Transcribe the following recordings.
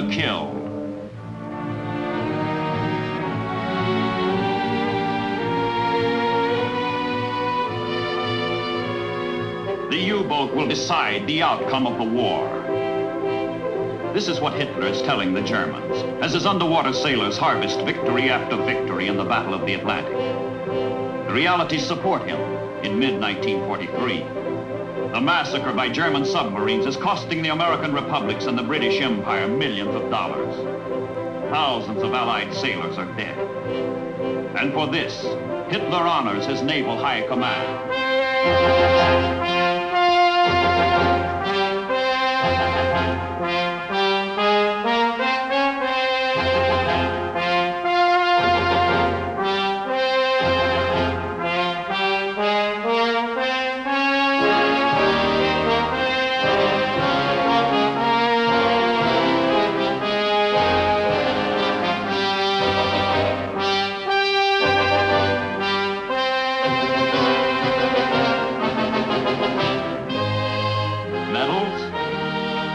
the kill. The U-boat will decide the outcome of the war. This is what Hitler is telling the Germans as his underwater sailors harvest victory after victory in the Battle of the Atlantic. The realities support him in mid-1943. The massacre by German submarines is costing the American republics and the British Empire millions of dollars. Thousands of Allied sailors are dead. And for this, Hitler honors his naval high command.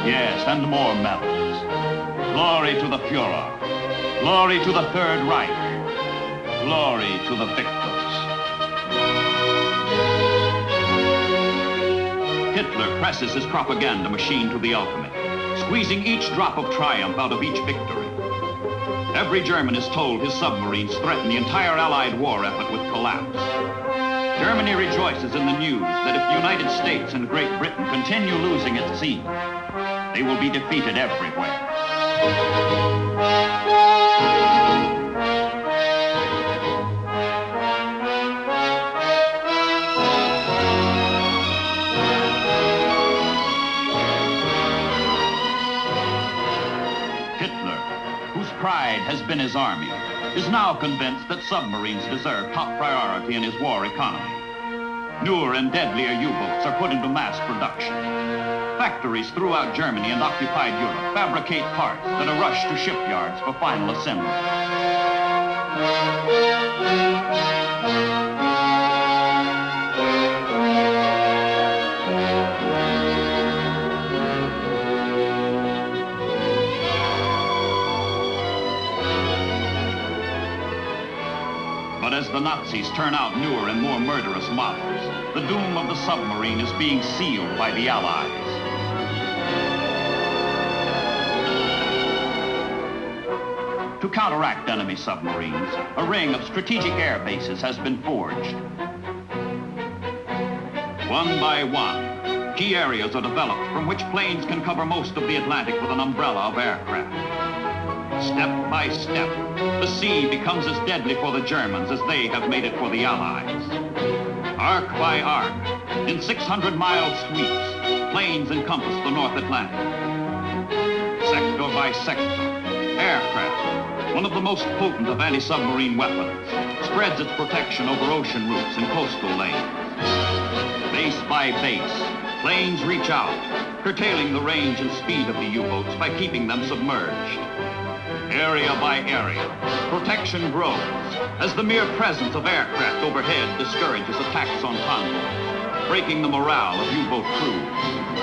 Yes, and more medals. Glory to the Fuhrer. Glory to the Third Reich. Glory to the victors. Hitler presses his propaganda machine to the ultimate, squeezing each drop of triumph out of each victory. Every German is told his submarines threaten the entire Allied war effort with collapse. Germany rejoices in the news that if the United States and Great Britain continue losing at sea, they will be defeated everywhere. Hitler, whose pride has been his army, is now convinced that submarines deserve top priority in his war economy. Newer and deadlier U-boats are put into mass production. Factories throughout Germany and occupied Europe fabricate parts that are rushed to shipyards for final assembly. But as the Nazis turn out newer and more murderous models, the doom of the submarine is being sealed by the Allies. To counteract enemy submarines, a ring of strategic air bases has been forged. One by one, key areas are developed from which planes can cover most of the Atlantic with an umbrella of aircraft. Step by step, the sea becomes as deadly for the Germans as they have made it for the Allies. Arc by arc, in 600-mile sweeps, planes encompass the North Atlantic. Sector by sector, aircraft, one of the most potent of anti-submarine weapons, spreads its protection over ocean routes and coastal lanes. Base by base, planes reach out, curtailing the range and speed of the U-boats by keeping them submerged. Area by area, protection grows as the mere presence of aircraft overhead discourages attacks on convoys, breaking the morale of U-boat crews.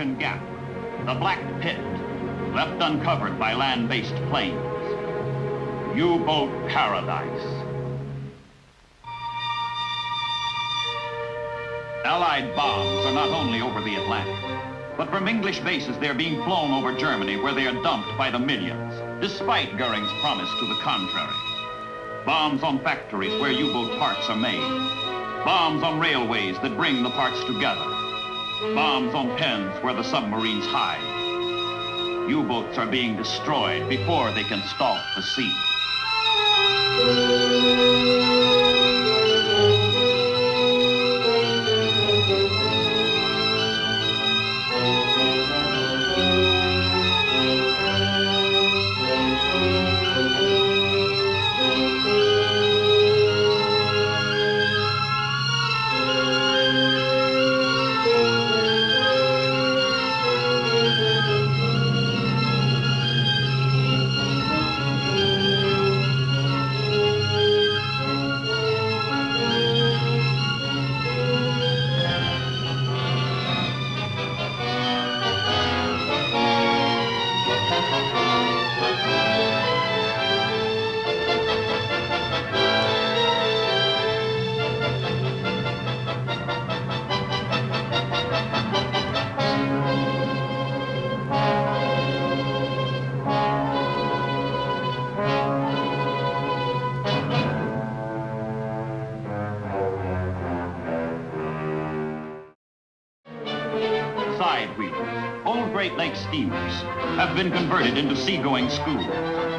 Ocean gap, the black pit, left uncovered by land-based planes. U-boat paradise. Allied bombs are not only over the Atlantic, but from English bases they're being flown over Germany where they are dumped by the millions, despite Goering's promise to the contrary. Bombs on factories where U-boat parts are made. Bombs on railways that bring the parts together. Bombs on pens where the submarines hide. U-boats are being destroyed before they can stalk the sea. Been converted into seagoing schools,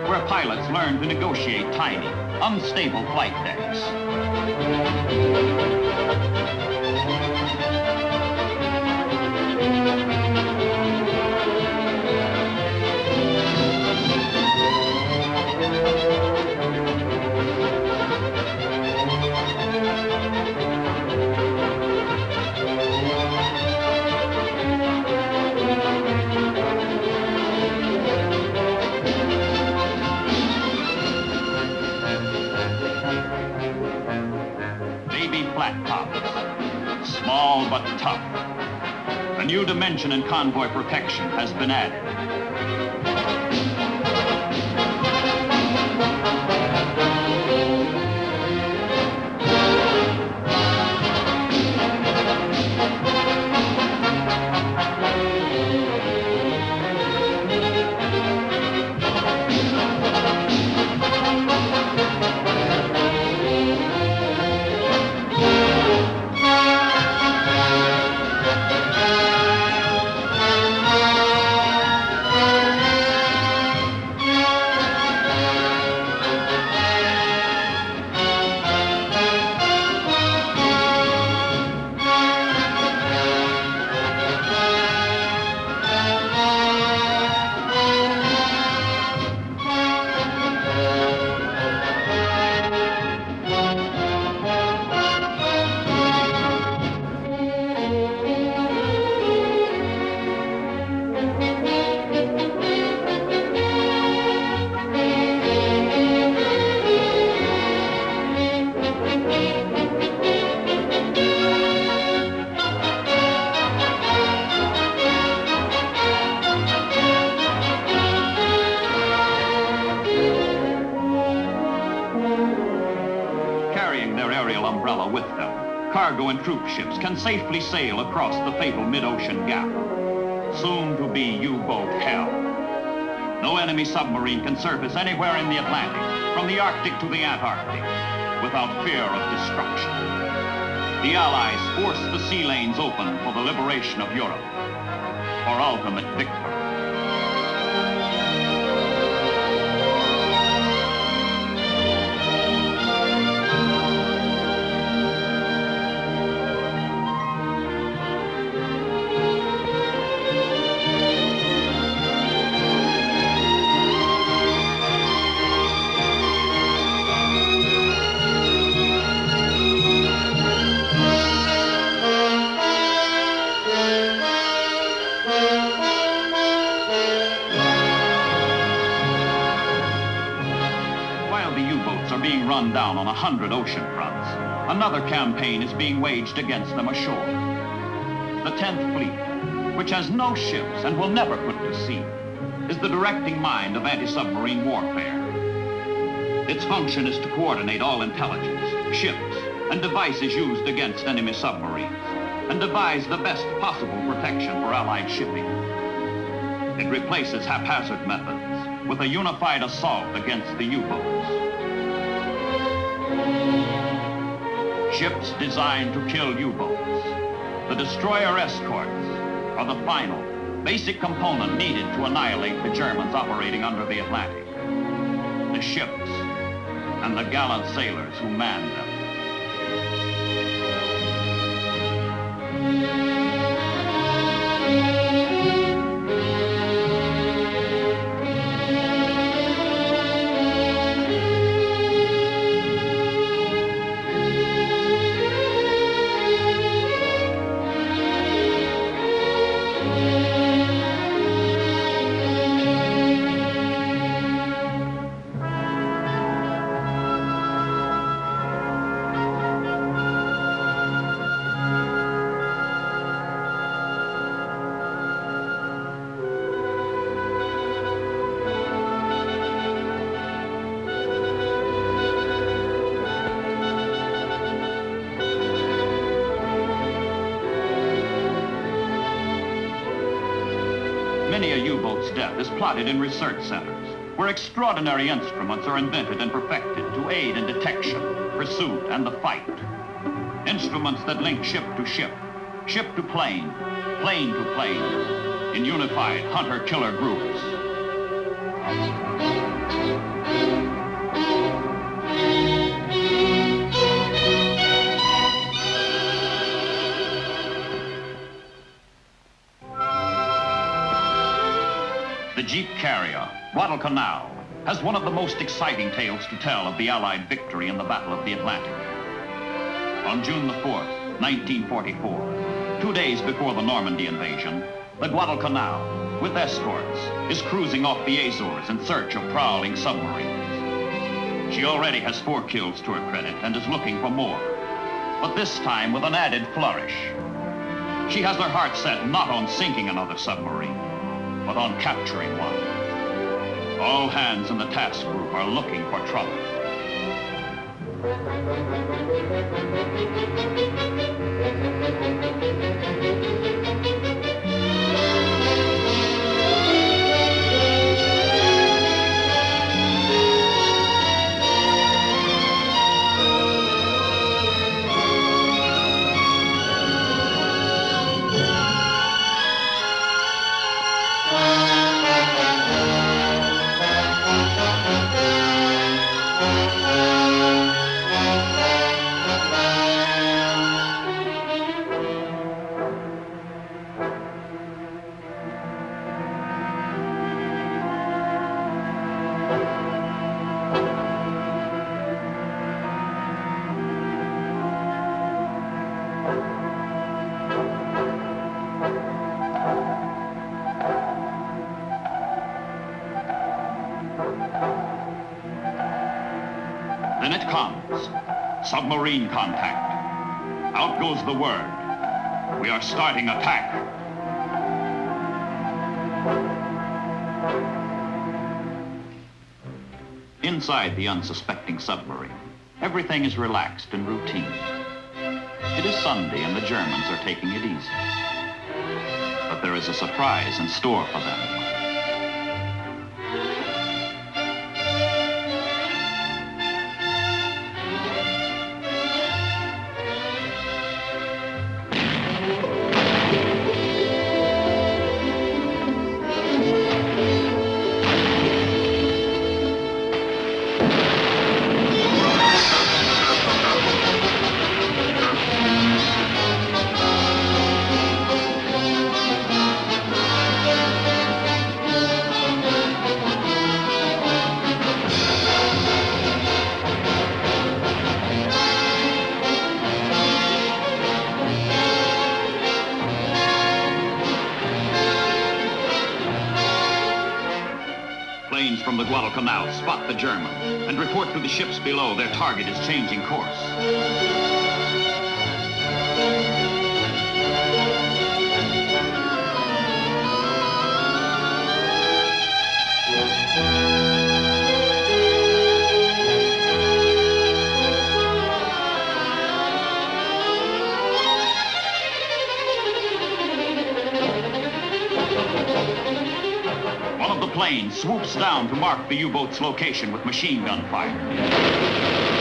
where pilots learn to negotiate tiny, unstable flight decks. New dimension in convoy protection has been added. Ships can safely sail across the fatal mid-ocean gap. Soon to be U-boat hell. No enemy submarine can surface anywhere in the Atlantic, from the Arctic to the Antarctic, without fear of destruction. The Allies force the sea lanes open for the liberation of Europe, for ultimate victory. Being run down on a hundred ocean fronts, another campaign is being waged against them ashore. the 10th Fleet, which has no ships and will never put to sea, is the directing mind of anti-submarine warfare. Its function is to coordinate all intelligence, ships, and devices used against enemy submarines, and devise the best possible protection for Allied shipping. It replaces haphazard methods with a unified assault against the U-boats. Ships designed to kill U-boats. The destroyer escorts are the final, basic component needed to annihilate the Germans operating under the Atlantic. The ships and the gallant sailors who manned them. Many a U-boat's death is plotted in research centers, where extraordinary instruments are invented and perfected to aid in detection, pursuit, and the fight. Instruments that link ship to ship, ship to plane, plane to plane, in unified hunter-killer groups. Guadalcanal, has one of the most exciting tales to tell of the Allied victory in the Battle of the Atlantic. On June the 4th, 1944, two days before the Normandy invasion, the Guadalcanal, with escorts, is cruising off the Azores in search of prowling submarines. She already has four kills to her credit and is looking for more, but this time with an added flourish. She has her heart set not on sinking another submarine, but on capturing one. All hands in the task group are looking for trouble. Then it comes. Submarine contact. Out goes the word. We are starting attack. Inside the unsuspecting submarine, everything is relaxed and routine. It is Sunday and the Germans are taking it easy. But there is a surprise in store for them. Spot the German and report to the ships below their target is changing course. Plane swoops down to mark the U-boat's location with machine gun fire.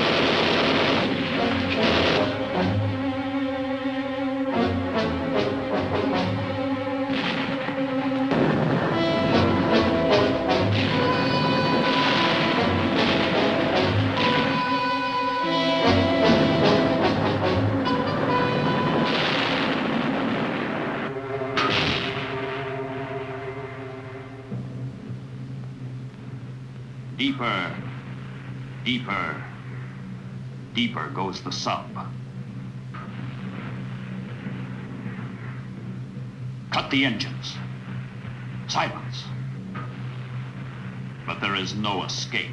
Deeper, deeper, deeper goes the sub. Cut the engines. Silence. But there is no escape.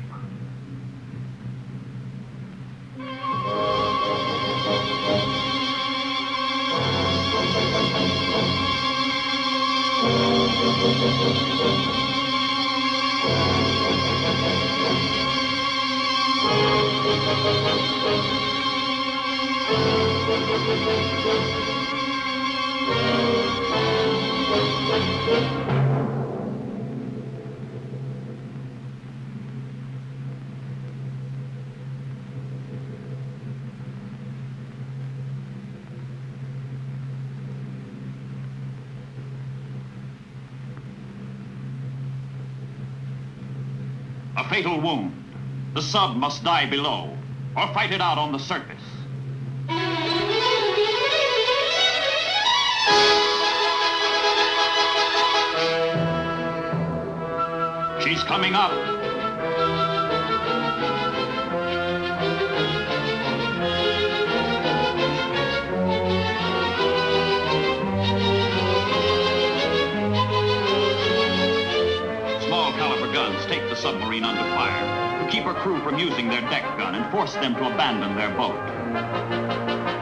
A fatal wound. The sub must die below, or fight it out on the surface. She's coming up. Small caliber guns take the submarine under fire to keep her crew from using their deck gun and force them to abandon their boat.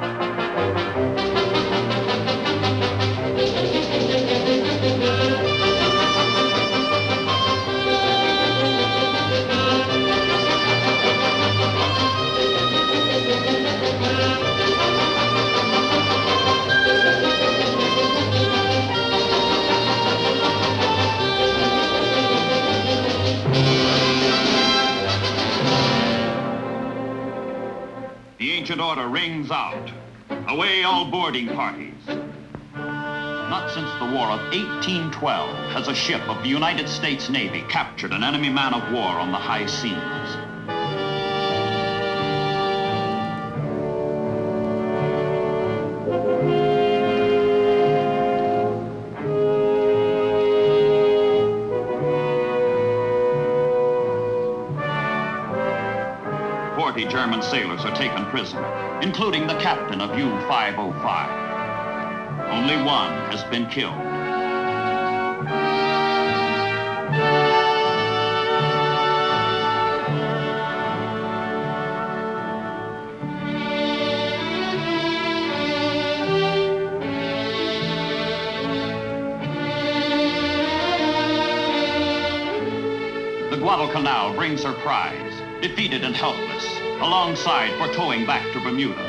Ancient order rings out. Away all boarding parties. Not since the War of 1812 has a ship of the United States Navy captured an enemy man of war on the high seas. Prisoner, including the captain of U-505. Only one has been killed. The Guadalcanal brings her prize, defeated and helpless, alongside for towing back to Bermuda.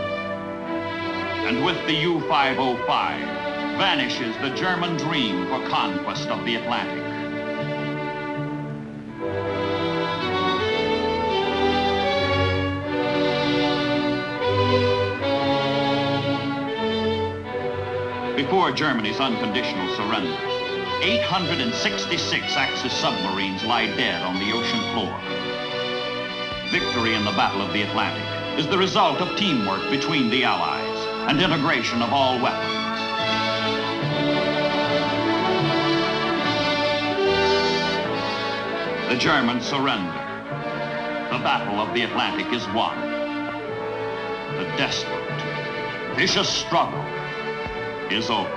And with the U-505, vanishes the German dream for conquest of the Atlantic. Before Germany's unconditional surrender, 866 Axis submarines lie dead on the ocean floor. Victory in the Battle of the Atlantic is the result of teamwork between the Allies and integration of all weapons. The Germans surrender. The Battle of the Atlantic is won. The desperate, vicious struggle is over.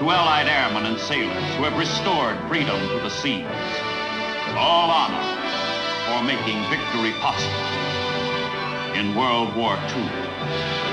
To Allied airmen and sailors who have restored freedom to the seas, all honor for making victory possible in World War II.